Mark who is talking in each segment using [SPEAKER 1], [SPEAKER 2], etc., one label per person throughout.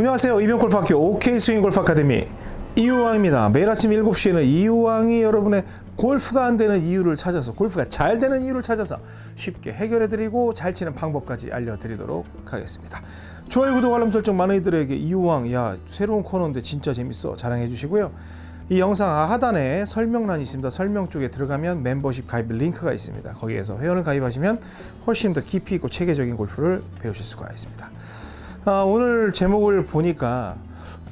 [SPEAKER 1] 안녕하세요. 이병골프학교 OK스윙골프 아카데미 이유왕입니다. 매일 아침 7시에는 이유왕이 여러분의 골프가 안 되는 이유를 찾아서 골프가 잘 되는 이유를 찾아서 쉽게 해결해드리고 잘 치는 방법까지 알려드리도록 하겠습니다. 좋아요, 구독, 알람 설정 많은 이들에게 이유왕 야 새로운 코너인데 진짜 재밌어 자랑해 주시고요. 이 영상 하단에 설명란이 있습니다. 설명 쪽에 들어가면 멤버십 가입 링크가 있습니다. 거기에서 회원을 가입하시면 훨씬 더 깊이 있고 체계적인 골프를 배우실 수가 있습니다. 아, 오늘 제목을 보니까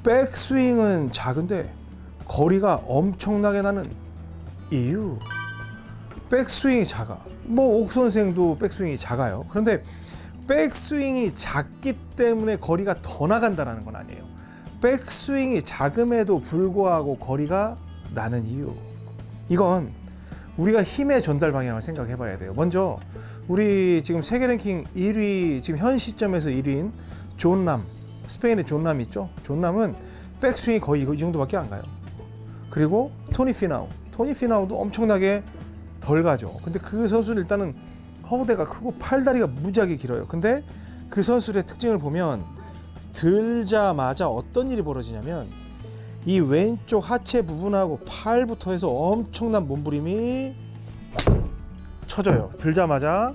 [SPEAKER 1] 백스윙은 작은데 거리가 엄청나게 나는 이유. 백스윙이 작아. 뭐 옥 선생도 백스윙이 작아요. 그런데 백스윙이 작기 때문에 거리가 더 나간다라는 건 아니에요. 백스윙이 작음에도 불구하고 거리가 나는 이유. 이건 우리가 힘의 전달 방향을 생각해 봐야 돼요. 먼저 우리 지금 세계 랭킹 1위 지금 현 시점에서 1위인 존남 스페인의 존남 있죠? 존남은 백스윙이 거의 이 정도밖에 안 가요. 그리고 토니 피나우 토니 피나우도 엄청나게 덜 가죠. 근데 그 선수는 일단은 허우대가 크고 팔다리가 무지하게 길어요. 근데 그 선수의 특징을 보면 들자마자 어떤 일이 벌어지냐면 이 왼쪽 하체 부분하고 팔부터 해서 엄청난 몸부림이 쳐져요. 들자마자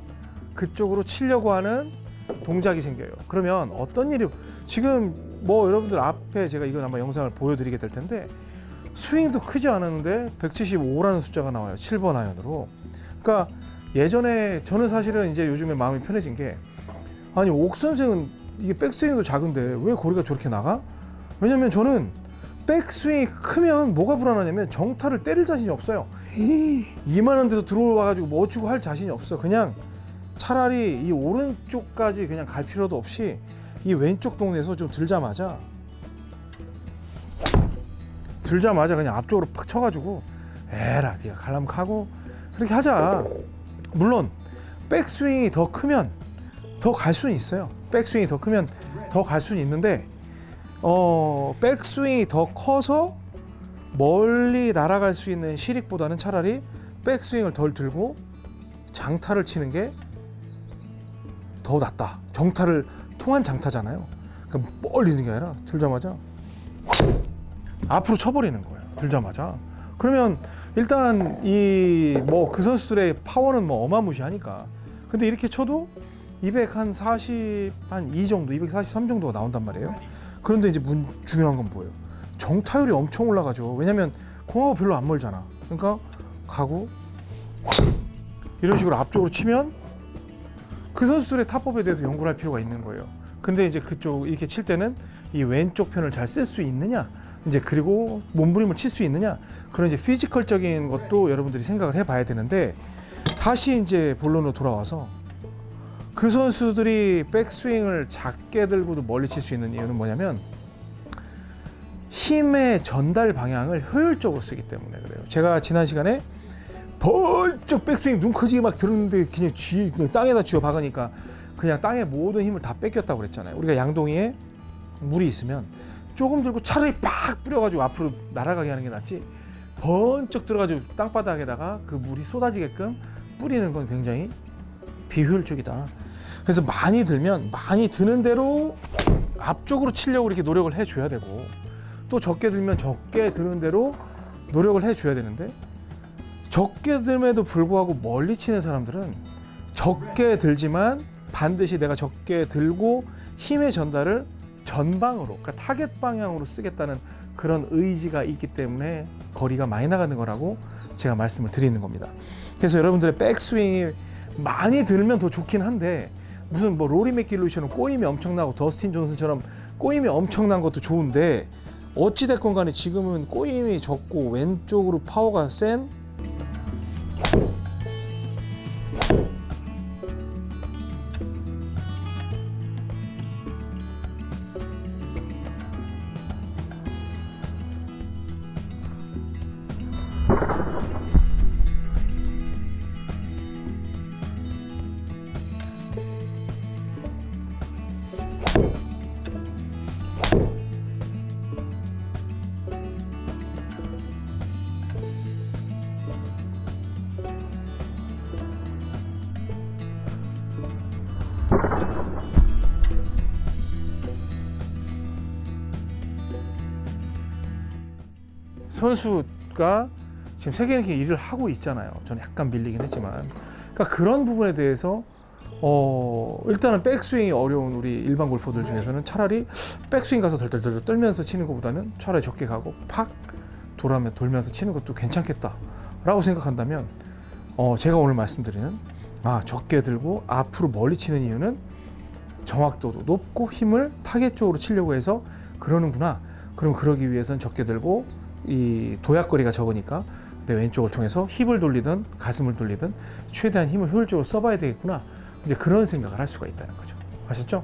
[SPEAKER 1] 그쪽으로 치려고 하는 동작이 생겨요. 그러면 어떤 일이 지금 뭐 여러분들 앞에 제가 이건 아마 영상을 보여드리게 될 텐데 스윙도 크지 않았는데 175라는 숫자가 나와요. 7번 아이언으로. 그러니까 예전에 저는 사실은 이제 요즘에 마음이 편해진 게 아니 옥 선생은 이게 백스윙도 작은데 왜 거리가 저렇게 나가? 왜냐면 저는 백스윙이 크면 뭐가 불안하냐면 정타를 때릴 자신이 없어요. 이만한 데서 들어와 가지고 뭐 주고 할 자신이 없어. 그냥 차라리 이 오른쪽까지 그냥 갈 필요도 없이 이 왼쪽 동네에서 좀 들자마자 들자마자 그냥 앞쪽으로 팍 쳐가지고 에라 네가 갈라면 가고 그렇게 하자. 물론 백스윙이 더 크면 더 갈 수는 있어요. 백스윙이 더 크면 더 갈 수는 있는데 어 백스윙이 더 커서 멀리 날아갈 수 있는 시릭보다는 차라리 백스윙을 덜 들고 장타를 치는 게 더 낫다. 정타를 통한 장타잖아요. 그럼 멀리 있는 게 아니라 들자마자 앞으로 쳐버리는 거예요. 들자마자. 그러면 일단 이 뭐 그 선수들의 파워는 뭐 어마무시하니까. 근데 이렇게 쳐도 240 한 2 정도, 243 정도가 나온단 말이에요. 그런데 이제 문, 중요한 건 뭐예요? 정타율이 엄청 올라가죠. 왜냐면 공하고 별로 안 멀잖아. 그러니까 가고 이런 식으로 앞쪽으로 치면 그 선수들의 타법에 대해서 연구를 할 필요가 있는 거예요. 근데 이제 그쪽 이렇게 칠 때는 이 왼쪽 편을 잘 쓸 수 있느냐, 이제 그리고 몸부림을 칠 수 있느냐 그런 이제 피지컬적인 것도 여러분들이 생각을 해봐야 되는데 다시 이제 본론으로 돌아와서 그 선수들이 백스윙을 작게 들고도 멀리 칠 수 있는 이유는 뭐냐면 힘의 전달 방향을 효율적으로 쓰기 때문에 그래요. 제가 지난 시간에 번쩍 백스윙 눈 커지게 막 들었는데 그냥 쥐 그냥 땅에다 쥐어 박으니까 그냥 땅에 모든 힘을 다 뺏겼다고 그랬잖아요. 우리가 양동이에 물이 있으면 조금 들고 차라리 팍 뿌려가지고 앞으로 날아가게 하는 게 낫지 번쩍 들어가지고 땅바닥에다가 그 물이 쏟아지게끔 뿌리는 건 굉장히 비효율적이다. 그래서 많이 들면 많이 드는 대로 앞쪽으로 치려고 이렇게 노력을 해줘야 되고 또 적게 들면 적게 드는 대로 노력을 해줘야 되는데 적게 듦에도 불구하고 멀리 치는 사람들은 적게 들지만 반드시 내가 적게 들고 힘의 전달을 전방으로 그러니까 타겟 방향으로 쓰겠다는 그런 의지가 있기 때문에 거리가 많이 나가는 거라고 제가 말씀을 드리는 겁니다. 그래서 여러분들의 백스윙이 많이 들면 더 좋긴 한데 무슨 뭐 로리 매킬로이처럼 꼬임이 엄청나고 더스틴 존슨처럼 꼬임이 엄청난 것도 좋은데 어찌 됐건 간에 지금은 꼬임이 적고 왼쪽으로 파워가 센 you 선수가 지금 세계 랭킹 1위를 하고 있잖아요. 저는 약간 밀리긴 했지만, 그러니까 그런 부분에 대해서 어 일단은 백스윙이 어려운 우리 일반 골퍼들 중에서는 차라리 백스윙 가서 덜덜덜 떨면서 치는 것보다는 차라리 적게 가고 팍 돌아면 돌면서 치는 것도 괜찮겠다라고 생각한다면 어 제가 오늘 말씀드리는 아 적게 들고 앞으로 멀리 치는 이유는 정확도도 높고 힘을 타겟 쪽으로 치려고 해서 그러는구나. 그럼 그러기 위해서는 적게 들고 이 도약거리가 적으니까 내 왼쪽을 통해서 힙을 돌리든 가슴을 돌리든 최대한 힘을 효율적으로 써봐야 되겠구나. 이제 그런 생각을 할 수가 있다는 거죠. 아셨죠?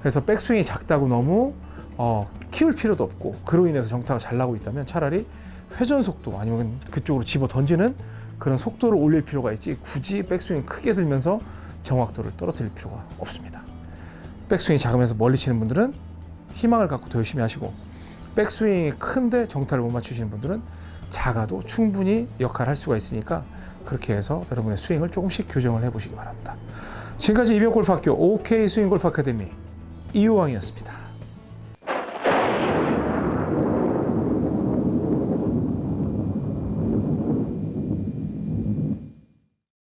[SPEAKER 1] 그래서 백스윙이 작다고 너무 어, 키울 필요도 없고 그로 인해서 정타가 잘 나고 있다면 차라리 회전 속도 아니면 그쪽으로 집어 던지는 그런 속도를 올릴 필요가 있지 굳이 백스윙 크게 들면서 정확도를 떨어뜨릴 필요가 없습니다. 백스윙이 작으면서 멀리 치는 분들은 희망을 갖고 더 열심히 하시고 백스윙이 큰데 정타를 못 맞추시는 분들은 작아도 충분히 역할을 할 수가 있으니까 그렇게 해서 여러분의 스윙을 조금씩 교정을 해보시기 바랍니다. 지금까지 이병골프학교 OK 스윙골프 아카데미 이유왕이었습니다.